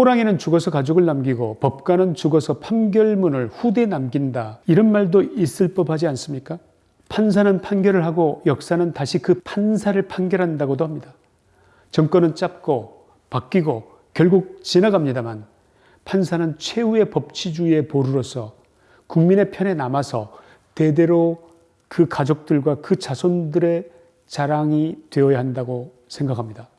호랑이는 죽어서 가족을 남기고 법관은 죽어서 판결문을 후대에 남긴다. 이런 말도 있을 법하지 않습니까? 판사는 판결을 하고 역사는 다시 그 판사를 판결한다고도 합니다. 정권은 짧고 바뀌고 결국 지나갑니다만 판사는 최후의 법치주의의 보루로서 국민의 편에 남아서 대대로 그 가족들과 그 자손들의 자랑이 되어야 한다고 생각합니다.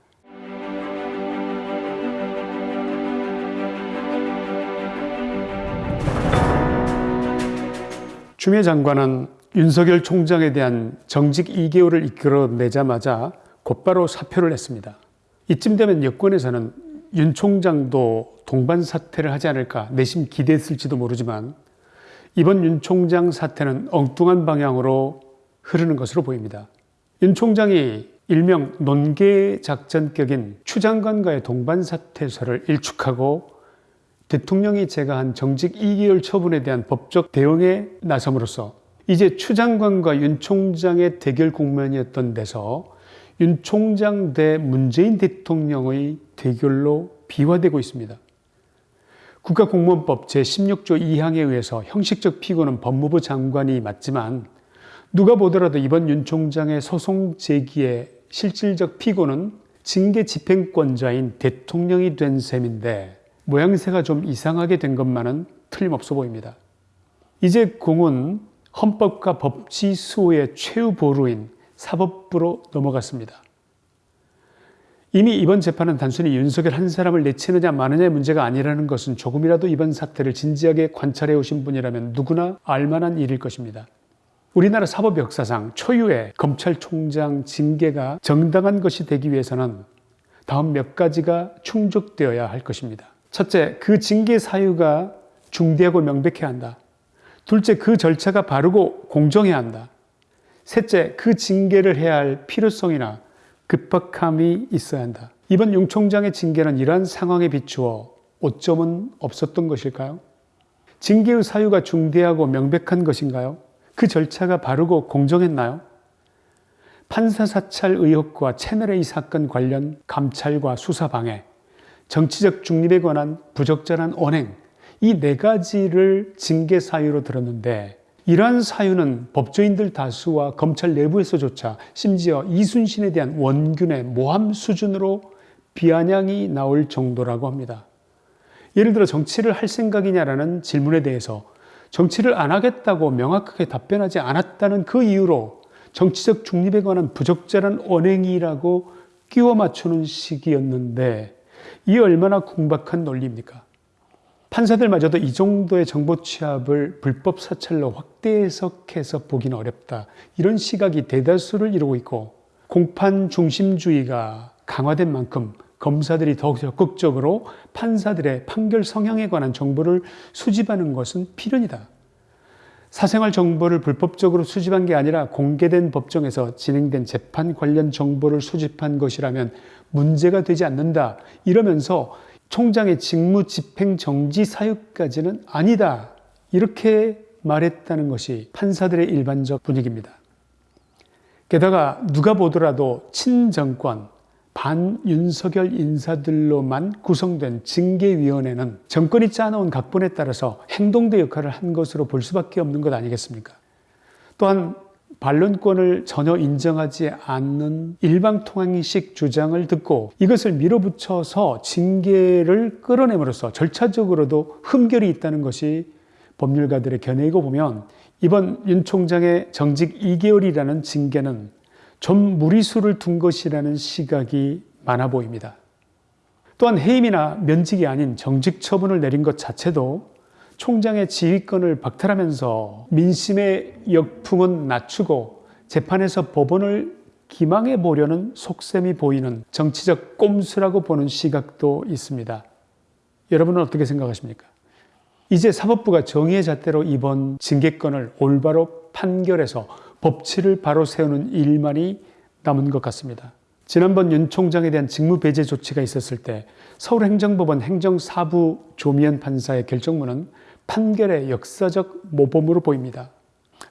추미애 장관은 윤석열 총장에 대한 정직 2개월을 이끌어내자마자 곧바로 사표를 냈습니다. 이쯤 되면 여권에서는 윤 총장도 동반 사퇴를 하지 않을까 내심 기대했을지도 모르지만 이번 윤 총장 사태는 엉뚱한 방향으로 흐르는 것으로 보입니다. 윤 총장이 일명 논계 작전격인 추 장관과의 동반 사퇴서를 일축하고 대통령이 제가한 정직 2개월 처분에 대한 법적 대응에 나섬으로써 이제 추 장관과 윤 총장의 대결 국면이었던 데서 윤 총장 대 문재인 대통령의 대결로 비화되고 있습니다. 국가공무원법 제16조 2항에 의해서 형식적 피고는 법무부 장관이 맞지만 누가 보더라도 이번 윤 총장의 소송 제기의 실질적 피고는 징계 집행권자인 대통령이 된 셈인데 모양새가 좀 이상하게 된 것만은 틀림없어 보입니다. 이제 공은 헌법과 법치 수호의 최후 보루인 사법부로 넘어갔습니다. 이미 이번 재판은 단순히 윤석열 한 사람을 내치느냐 마느냐의 문제가 아니라는 것은 조금이라도 이번 사태를 진지하게 관찰해 오신 분이라면 누구나 알만한 일일 것입니다. 우리나라 사법 역사상 초유의 검찰총장 징계가 정당한 것이 되기 위해서는 다음 몇 가지가 충족되어야 할 것입니다. 첫째, 그 징계 사유가 중대하고 명백해야 한다. 둘째, 그 절차가 바르고 공정해야 한다. 셋째, 그 징계를 해야 할 필요성이나 급박함이 있어야 한다. 이번 윤 총장의 징계는 이러한 상황에 비추어 오점은 없었던 것일까요? 징계의 사유가 중대하고 명백한 것인가요? 그 절차가 바르고 공정했나요? 판사 사찰 의혹과 채널A 사건 관련 감찰과 수사 방해, 정치적 중립에 관한 부적절한 언행 이 네 가지를 징계 사유로 들었는데 이러한 사유는 법조인들 다수와 검찰 내부에서조차 심지어 이순신에 대한 원균의 모함 수준으로 비아냥이 나올 정도라고 합니다. 예를 들어 정치를 할 생각이냐라는 질문에 대해서 정치를 안 하겠다고 명확하게 답변하지 않았다는 그 이유로 정치적 중립에 관한 부적절한 언행이라고 끼워 맞추는 식이었는데 이 얼마나 궁박한 논리입니까? 판사들마저도 이 정도의 정보 취합을 불법 사찰로 확대 해석해서 보기는 어렵다. 이런 시각이 대다수를 이루고 있고 공판 중심주의가 강화된 만큼 검사들이 더욱 적극적으로 판사들의 판결 성향에 관한 정보를 수집하는 것은 필연이다. 사생활 정보를 불법적으로 수집한 게 아니라 공개된 법정에서 진행된 재판 관련 정보를 수집한 것이라면 문제가 되지 않는다. 이러면서 총장의 직무 집행 정지 사유까지는 아니다. 이렇게 말했다는 것이 판사들의 일반적 분위기입니다. 게다가 누가 보더라도 친정권, 반윤석열 인사들로만 구성된 징계위원회는 정권이 짜놓은 각본에 따라서 행동대 역할을 한 것으로 볼 수밖에 없는 것 아니겠습니까? 또한 반론권을 전혀 인정하지 않는 일방통행식 주장을 듣고 이것을 밀어붙여서 징계를 끌어내므로써 절차적으로도 흠결이 있다는 것이 법률가들의 견해이고 보면 이번 윤 총장의 정직 2개월이라는 징계는 좀 무리수를 둔 것이라는 시각이 많아 보입니다. 또한 해임이나 면직이 아닌 정직 처분을 내린 것 자체도 총장의 지휘권을 박탈하면서 민심의 역풍은 낮추고 재판에서 법원을 기망해 보려는 속셈이 보이는 정치적 꼼수라고 보는 시각도 있습니다. 여러분은 어떻게 생각하십니까? 이제 사법부가 정의의 잣대로 이번 징계권을 올바로 판결해서 법치를 바로 세우는 일만이 남은 것 같습니다. 지난번 윤 총장에 대한 직무 배제 조치가 있었을 때 서울행정법원 행정사부 조미연 판사의 결정문은 판결의 역사적 모범으로 보입니다.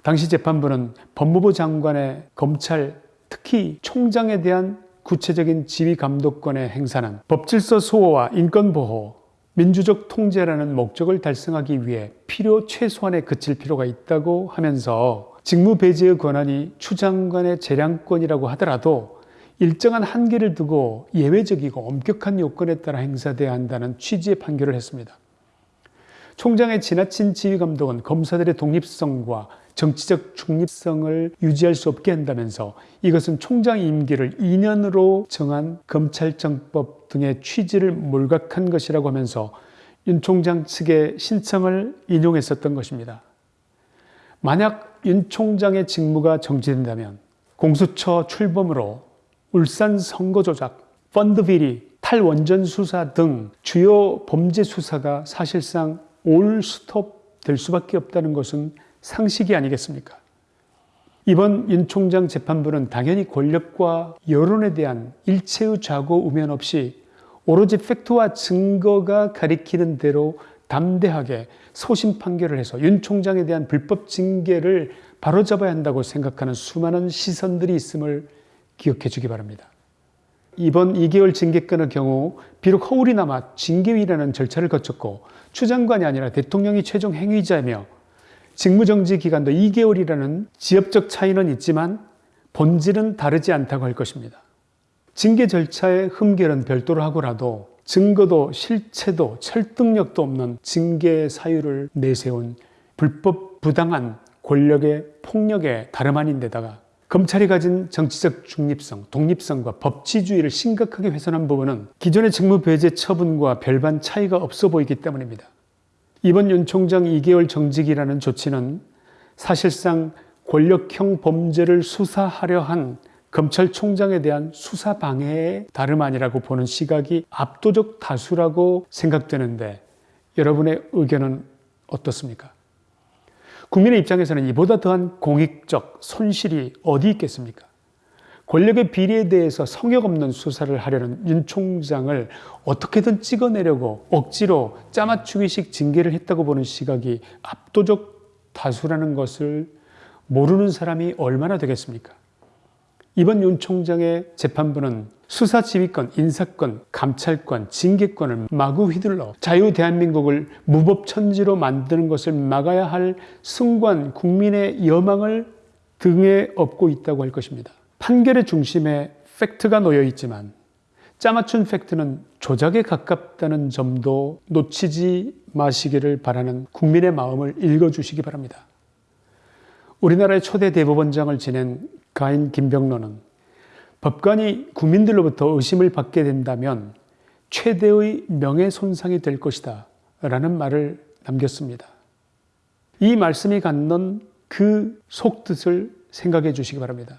당시 재판부는 법무부 장관의 검찰, 특히 총장에 대한 구체적인 지휘 감독권의 행사는 법질서 수호와 인권보호, 민주적 통제라는 목적을 달성하기 위해 필요 최소한에 그칠 필요가 있다고 하면서 직무 배제의 권한이 추장관의 재량권이라고 하더라도 일정한 한계를 두고 예외적이고 엄격한 요건에 따라 행사돼야 한다는 취지의 판결을 했습니다. 총장의 지나친 지휘 감독은 검사들의 독립성과 정치적 중립성을 유지할 수 없게 한다면서 이것은 총장 임기를 2년으로 정한 검찰청법 등의 취지를 몰각한 것이라고 하면서 윤 총장 측의 신청을 인용했었던 것입니다. 만약 윤 총장의 직무가 정지된다면 공수처 출범으로 울산 선거 조작, 펀드 비리, 탈원전 수사 등 주요 범죄 수사가 사실상 올 스톱 될 수밖에 없다는 것은 상식이 아니겠습니까? 이번 윤 총장 재판부는 당연히 권력과 여론에 대한 일체의 좌고 우면 없이 오로지 팩트와 증거가 가리키는 대로 담대하게 소신 판결을 해서 윤 총장에 대한 불법 징계를 바로잡아야 한다고 생각하는 수많은 시선들이 있음을 기억해 주기 바랍니다. 이번 2개월 징계권의 경우 비록 허울이나마 징계위라는 절차를 거쳤고 추장관이 아니라 대통령이 최종 행위자이며 직무정지 기간도 2개월이라는 지역적 차이는 있지만 본질은 다르지 않다고 할 것입니다. 징계 절차의 흠결은 별도로 하고라도 증거도 실체도 설득력도 없는 징계 사유를 내세운 불법 부당한 권력의 폭력의 다름 아닌 데다가 검찰이 가진 정치적 중립성, 독립성과 법치주의를 심각하게 훼손한 부분은 기존의 직무 배제 처분과 별반 차이가 없어 보이기 때문입니다. 이번 윤 총장 2개월 정직이라는 조치는 사실상 권력형 범죄를 수사하려 한 검찰총장에 대한 수사 방해의 다름 아니라고 보는 시각이 압도적 다수라고 생각되는데 여러분의 의견은 어떻습니까? 국민의 입장에서는 이보다 더한 공익적 손실이 어디 있겠습니까? 권력의 비리에 대해서 성역 없는 수사를 하려는 윤 총장을 어떻게든 찍어내려고 억지로 짜맞추기식 징계를 했다고 보는 시각이 압도적 다수라는 것을 모르는 사람이 얼마나 되겠습니까? 이번 윤 총장의 재판부는 수사 지휘권, 인사권, 감찰권, 징계권을 마구 휘둘러 자유 대한민국을 무법천지로 만드는 것을 막아야 할 승관 국민의 여망을 등에 업고 있다고 할 것입니다. 판결의 중심에 팩트가 놓여 있지만 짜맞춘 팩트는 조작에 가깝다는 점도 놓치지 마시기를 바라는 국민의 마음을 읽어주시기 바랍니다. 우리나라의 초대 대법원장을 지낸 가인 김병로는 법관이 국민들로부터 의심을 받게 된다면 최대의 명예손상이 될 것이다 라는 말을 남겼습니다. 이 말씀이 갖는 그 속뜻을 생각해 주시기 바랍니다.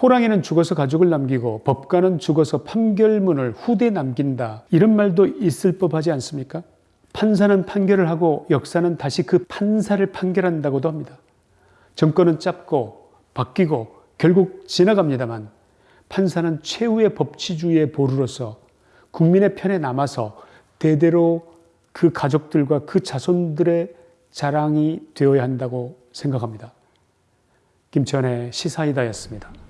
호랑이는 죽어서 가죽을 남기고 법관은 죽어서 판결문을 후대에 남긴다. 이런 말도 있을 법하지 않습니까? 판사는 판결을 하고 역사는 다시 그 판사를 판결한다고도 합니다. 정권은 짧고 바뀌고 결국 지나갑니다만 판사는 최후의 법치주의의 보루로서 국민의 편에 남아서 대대로 그 가족들과 그 자손들의 자랑이 되어야 한다고 생각합니다. 김천의 시사이다였습니다.